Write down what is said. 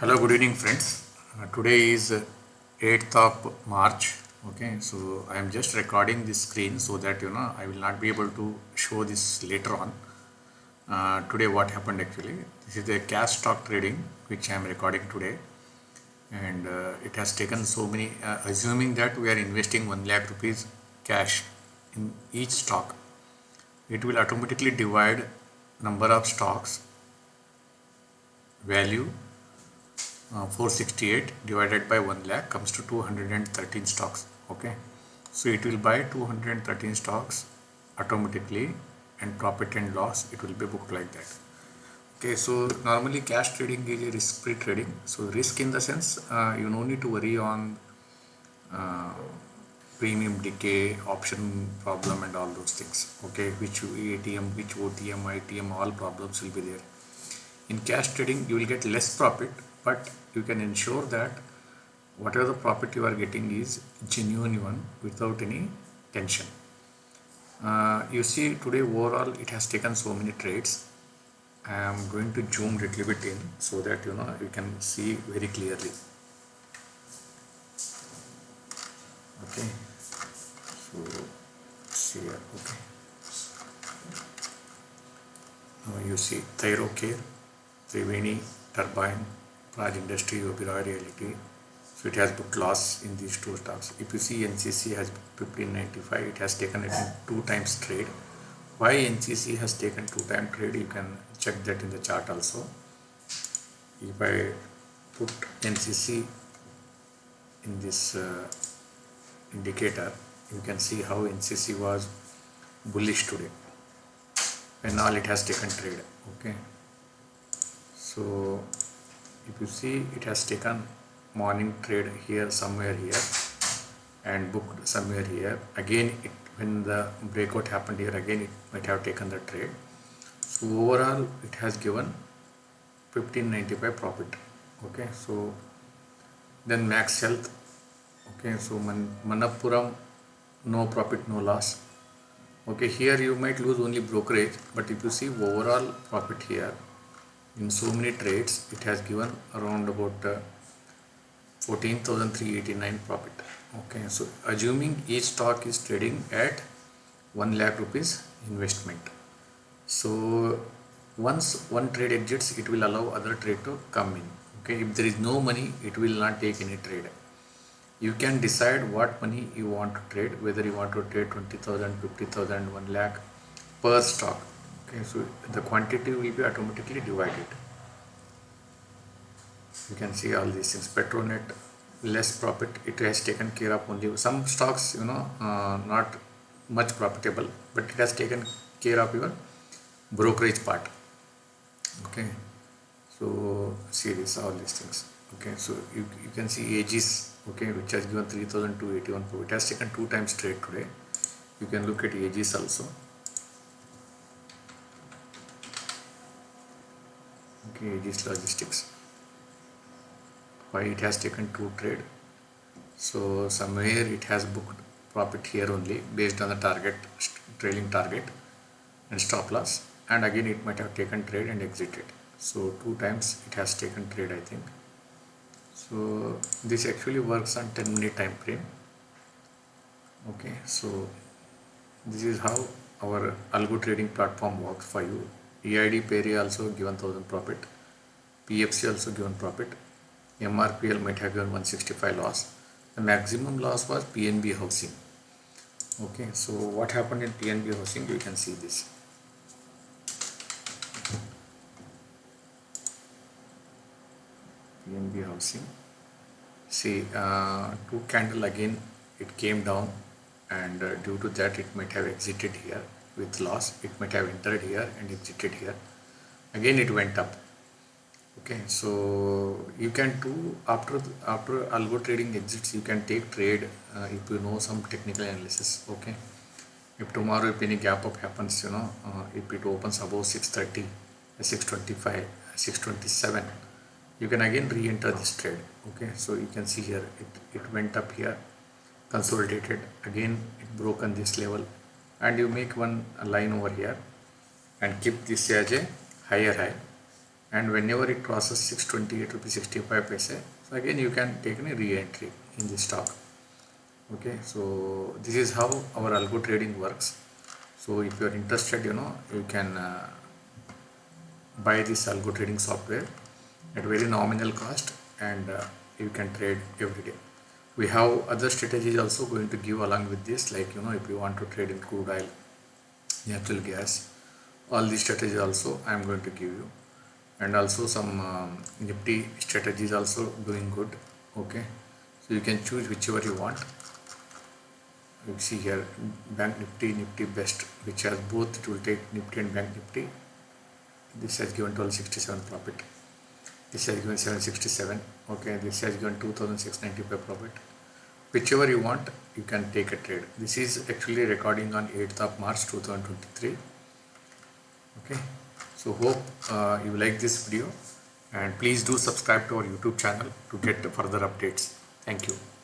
hello good evening friends. Uh, today is uh, 8th of march okay? So i am just recording this screen so that you know i will not be able to show this later on. Uh, today what happened actually this is a cash stock trading which i am recording today. And uh, it has taken so many uh, assuming that we are investing 1 lakh rupees cash in each stock it will automatically divide number of stocks value uh, 468 divided by 1 lakh comes to 213 stocks okay? So it will buy 213 stocks automatically and profit and loss it will be booked like that. Okay so normally cash trading is a risk free trading. So risk in the sense uh, you no need to worry on uh, premium decay option problem and all those things okay? Which atm which otm itm all problems will be there. In cash trading you will get less profit but you can ensure that whatever the profit you are getting is genuine one without any tension. Uh, you see today overall it has taken so many trades. I am going to zoom a little bit in so that you know you can see very clearly. Okay. So see here. Okay. Now you see Thyrocare Triveni Turbine Praj Industry Oberoi Realty so it has booked loss in these two stocks. If you see NCC has 1595 it has taken it in two times trade. Why NCC has taken two time trade? You can check that in the chart also. If I put NCC in this uh, indicator you can see how NCC was bullish today. And all it has taken trade okay? So if you see it has taken morning trade here somewhere here and booked somewhere here. Again it when the breakout happened here again it might have taken the trade. So overall it has given 1595 profit okay? So then max health okay? So Man Manappuram no profit no loss. Okay here you might lose only brokerage but if you see overall profit here in so many trades it has given around about uh, 14,389 profit. Okay so assuming each stock is trading at 1 lakh rupees investment. So once one trade exits it will allow other trade to come in. Okay if there is no money it will not take any trade. You can decide what money you want to trade whether you want to trade 20,000 50,000 1 lakh per stock okay so the quantity will be automatically divided. You can see all these things. Petronet less profit. It has taken care of only some stocks you know uh, not much profitable but it has taken care of your brokerage part. Okay so see this all these things. Okay so you, you can see Aegis okay which has given 3281 it has taken two times trade today. You can look at Aegis also Aegis Logistics. Why it has taken two trade? So somewhere it has booked profit here only based on the target trailing target and stop loss. And again it might have taken trade and exited. So two times it has taken trade I think. So this actually works on 10 minute time frame. Okay so this is how our algo trading platform works for you EID Parry also given 1000 profit. PFC also given profit. MRPL might have given 165 loss. The maximum loss was PNB housing. Okay, so what happened in PNB housing? You can see this. PNB housing. See, uh, two candle again it came down and uh, due to that it might have exited here with loss it might have entered here and exited here. Again it went up. Okay so you can do after after algo trading exits you can take trade uh, if you know some technical analysis okay? If tomorrow if any gap up happens you know uh, if it opens above 630 625 627 you can again re-enter this trade okay? So you can see here it, it went up here consolidated again it broken this level and you make one line over here and keep this as a higher high. And whenever it crosses 628 rupees 65 paise so again you can take a re-entry in the stock. Okay so this is how our algo trading works. So if you are interested you know you can uh, buy this algo trading software at very nominal cost and uh, you can trade every day we have other strategies also going to give along with this like you know if you want to trade in crude oil natural gas all these strategies also i am going to give you. And also some um, nifty strategies also doing good okay? So you can choose whichever you want. You see here bank nifty nifty best which has both it will take nifty and bank nifty. This has given 1267 profit this has given 767 okay this has given 2695 profit. Whichever you want you can take a trade. This is actually recording on 8th of march 2023 okay so hope uh, you like this video and please do subscribe to our youtube channel to get further updates. Thank you